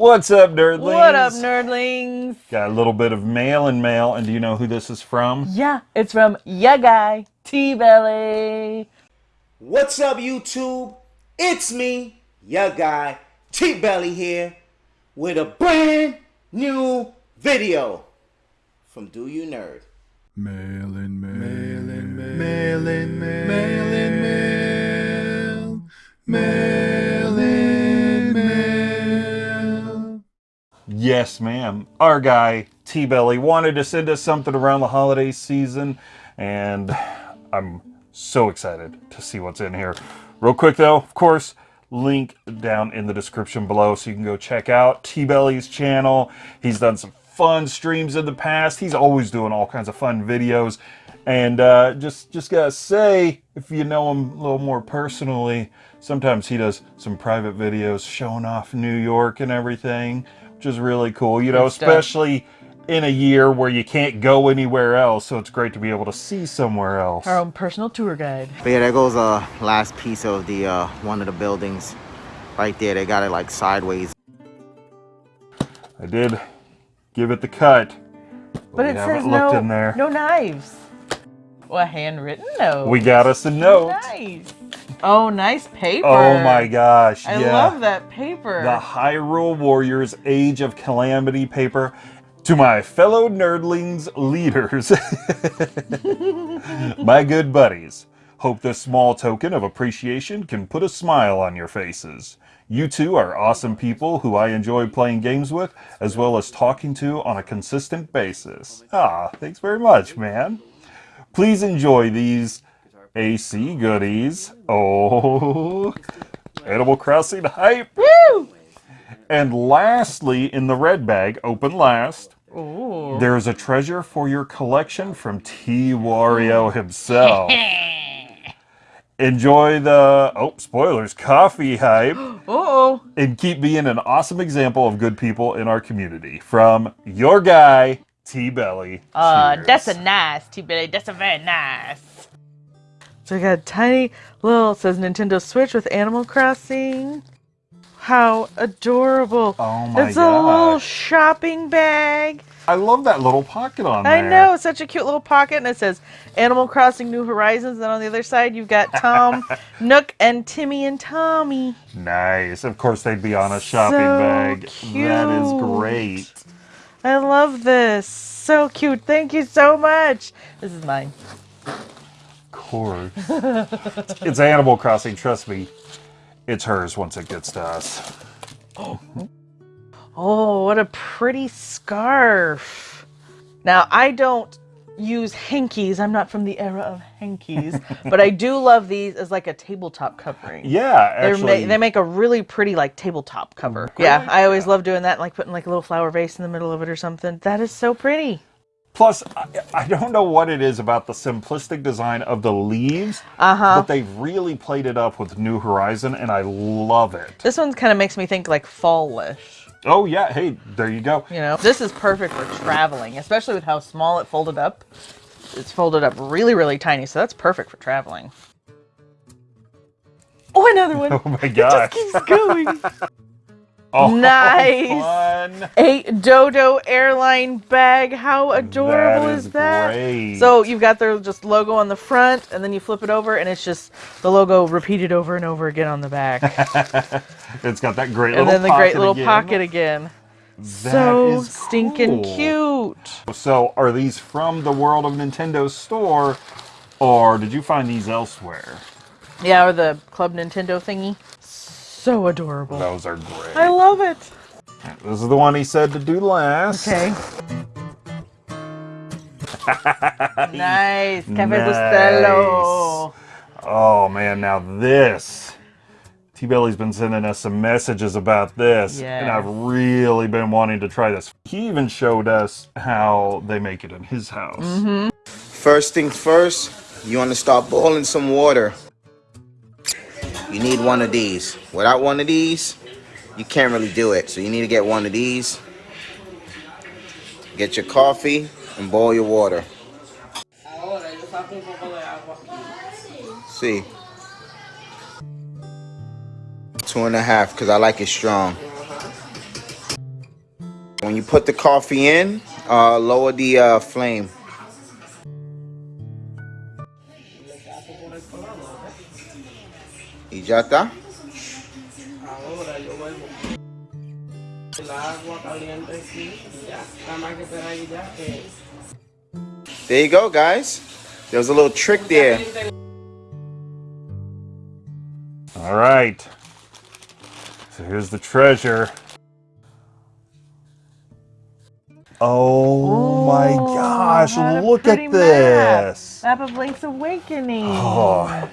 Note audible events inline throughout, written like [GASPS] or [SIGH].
What's up, nerdlings? What up, nerdlings? Got a little bit of mail and mail, and do you know who this is from? Yeah, it's from Ya Guy T Belly. What's up, YouTube? It's me, Ya Guy T Belly here, with a brand new video from Do You Nerd. Mail in, mail in, mail in, mail in, mail, Yes, ma'am. Our guy, T Belly, wanted to send us something around the holiday season, and I'm so excited to see what's in here. Real quick, though, of course, link down in the description below so you can go check out T Belly's channel. He's done some fun streams in the past. He's always doing all kinds of fun videos. And uh, just just gotta say, if you know him a little more personally, sometimes he does some private videos showing off New York and everything, which is really cool. You know, Good stuff. especially in a year where you can't go anywhere else, so it's great to be able to see somewhere else. Our own personal tour guide. But yeah, there goes a uh, last piece of the uh, one of the buildings right there. They got it like sideways. I did give it the cut, But we it says no, in there. no knives. Well, a handwritten note. We got us a note. Nice. Oh, nice paper. Oh my gosh! I yeah. love that paper. the Hyrule Warriors Age of Calamity paper to my fellow nerdlings leaders, [LAUGHS] my good buddies. Hope this small token of appreciation can put a smile on your faces. You two are awesome people who I enjoy playing games with, as well as talking to on a consistent basis. Ah, thanks very much, man. Please enjoy these AC goodies. Oh, [LAUGHS] Animal Crossing hype. Woo! And lastly, in the red bag, open last, Ooh. there's a treasure for your collection from T. Wario himself. [LAUGHS] Enjoy the, oh, spoilers, coffee hype, [GASPS] Oh, and keep being an awesome example of good people in our community. From your guy, T. Belly. uh, Cheers. that's a nice T Belly. That's a very nice. So we got a tiny little it says Nintendo Switch with Animal Crossing. How adorable! Oh my it's a little shopping bag. I love that little pocket on there. I know, it's such a cute little pocket, and it says Animal Crossing New Horizons. And on the other side, you've got Tom, [LAUGHS] Nook, and Timmy and Tommy. Nice. Of course, they'd be on a shopping So bag. That is great. I love this. So cute. Thank you so much. This is mine. Course. it's Animal Crossing, trust me. It's hers once it gets to us. [GASPS] Oh, what a pretty scarf. Now, I don't use hankies. I'm not from the era of hankies, [LAUGHS] but I do love these as like a tabletop covering. Yeah, actually. ma- they make a really pretty like tabletop cover. Great. Yeah, I always love doing that, like putting like a little flower vase in the middle of it or something. That is so pretty. Plus, I, I don't know what it is about the simplistic design of the leaves, Uh-huh. but they've really played it up with New Horizon, and I love it. This one kind of makes me think like fallish. Oh, yeah, hey, there you go. You know, this is perfect for traveling, especially with how small it folded up. It's folded up really, really tiny, so that's perfect for traveling. Oh, another one. [LAUGHS] Oh my It just keeps going. [LAUGHS] Oh, [LAUGHS] Nice. Fun. A Dodo airline bag. How adorable That is, is that? great. So you've got their just logo on the front, and then you flip it over, and it's just the logo repeated over and over again on the back, [LAUGHS] It's got that great and little then the great pocket little again. pocket again. That so is stinking cool. cute. So, are these from the World of Nintendo store, or did you find these elsewhere? Yeah, or the Club Nintendo thingy. So adorable. Those are great. I love it. This is the one he said to do last. Okay. [LAUGHS] nice. Cafe Nice. Bustelo. Oh man, now this. T Belly's been sending us some messages about this, and I've really been wanting to try this. He even showed us how they make it in his house. Mm-hmm. First things first, you want to start boiling some water. You need one of these. Without one of these, you can't really do it. So you need to get one of these. Get your coffee and boil your water. See. Two and a half, because I like it strong. When you put the coffee in, uh, lower the uh, flame. Ya está. Ahora yo vuelvo. El agua caliente aquí, ya. Nada más que esperar ahí ya que. There you go, guys. There was a little trick there. All right. So here's the treasure. Oh my gosh, look pretty at map. this. Map of Link's Awakening. Oh,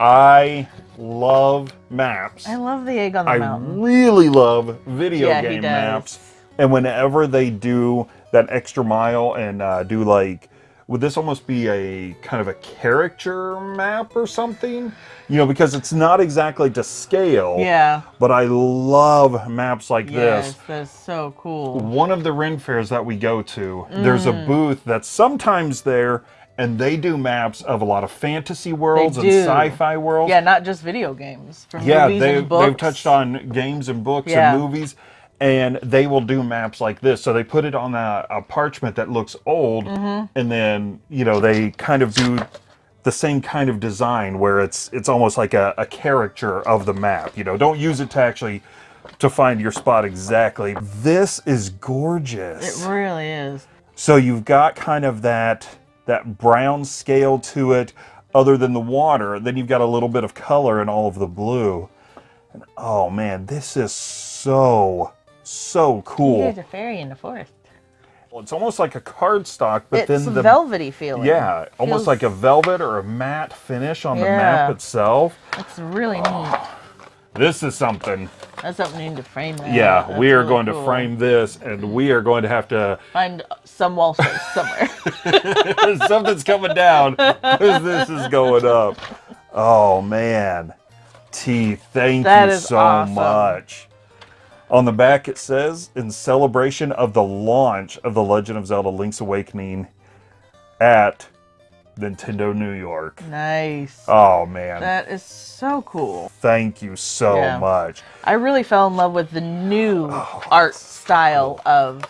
I love maps. I love the egg on the I mountain. really love video Yeah, game maps. And whenever they do that extra mile and uh, do like, would this almost be a kind of a caricature map or something? You know, because it's not exactly to scale. Yeah. But I love maps like Yes, this. that's so cool. One of the Ren fairs that we go to, there's a Mm. booth that's sometimes there, and they do maps of a lot of fantasy worlds and sci-fi worlds. Yeah, not just video games. Yeah, movies they've, and books. they've touched on games and books Yeah. and movies, and they will do maps like this. So they put it on a, a parchment that looks old, Mm-hmm. and then you know they kind of do the same kind of design where it's it's almost like a, a caricature of the map. You know, don't use it to actually to find your spot exactly. This is gorgeous. It really is. So you've got kind of that that brown scale to it, other than the water. Then you've got a little bit of color in all of the blue. And oh man, this is so so cool. There's a fairy in the forest. Well, it's almost like a cardstock, but it's then the velvety feeling. yeah, almost Feels- like a velvet or a matte finish on the map itself. It's really neat. Ah. This is something. That's something you need to frame. That. Yeah, That's we are really going cool. to frame this, and we are going to have to Find some wall space somewhere. [LAUGHS] Something's coming down as this is going up. Oh man. T, thank That you so awesome. much. On the back it says, in celebration of the launch of The Legend of Zelda Link's Awakening at Nintendo New York. nice. Oh man. That is so cool. Thank you so Yeah. much. I really fell in love with the new Oh, art style of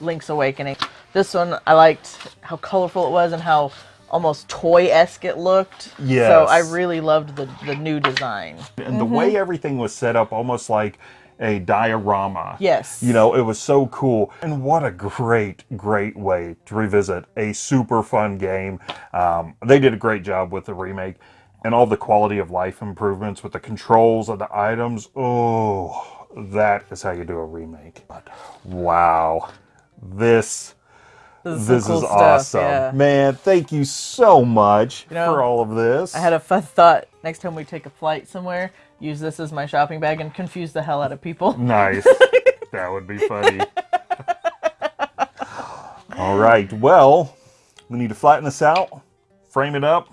Link's Awakening. This one, I liked how colorful it was and how almost toy-esque it looked. Yeah. So I really loved the, the new design. And the mm-hmm. way everything was set up almost like a diorama. Yes. You know, it was so cool. And what a great, great way to revisit a super fun game. Um, they did a great job with the remake and all the quality of life improvements with the controls of the items. Oh, that is how you do a remake. But wow, this. This is, This some is stuff, awesome. yeah. Man, thank you so much You know, for all of this. I had a fun thought. Next time we take a flight somewhere, use this as my shopping bag and confuse the hell out of people. Nice. [LAUGHS] that would be funny. All right. Well, we need to flatten this out, frame it up.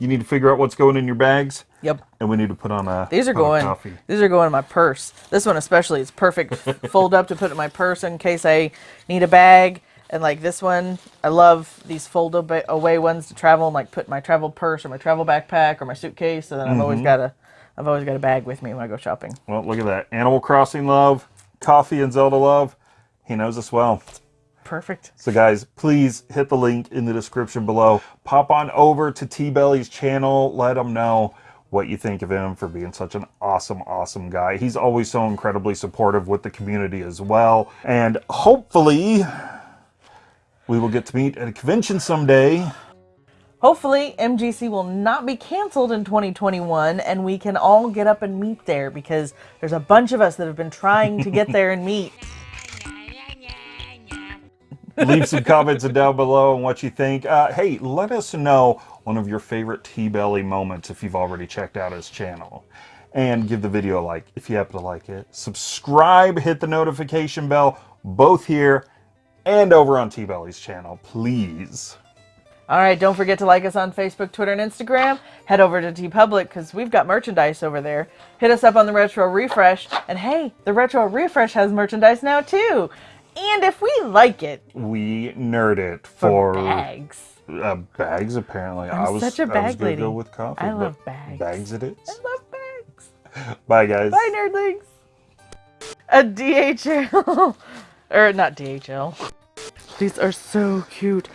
You need to figure out what's going in your bags, Yep. and we need to put on a These are going. coffee. These are going in my purse. This one especially is perfect. [LAUGHS] Fold up to put in my purse in case I need a bag. And like this one, I love these fold away ones to travel and like put my travel purse or my travel backpack or my suitcase. And then I've Mm-hmm. always got a, I've always got a bag with me when I go shopping. Well, look at that. Animal Crossing love, coffee and Zelda love. He knows us well. Perfect. So, guys, please hit the link in the description below. Pop on over to T Belly's channel. Let him know what you think of him for being such an awesome, awesome guy. He's always so incredibly supportive with the community as well. And hopefully, we will get to meet at a convention someday. Hopefully, MGC will not be canceled in 2021 and we can all get up and meet there because there's a bunch of us that have been trying to get there and meet. [LAUGHS] Leave some comments down below on what you think. Uh, hey, let us know one of your favorite T Belly moments if you've already checked out his channel. And give the video a like if you happen to like it. Subscribe, hit the notification bell, both here and over on T Belly's channel, please. All right, don't forget to like us on Facebook, Twitter, and Instagram. Head over to TeePublic because we've got merchandise over there. Hit us up on the Retro Refresh. And hey, the Retro Refresh has merchandise now too. And if we like it, We nerd it for, for, bags. Uh, bags, apparently. I'm I was, such a I was bag gonna lady. go with coffee. I love bags. Bags it is. I love bags. [LAUGHS] Bye, guys. Bye, nerdlings. A DHL [LAUGHS] Or not DHL. These are so cute.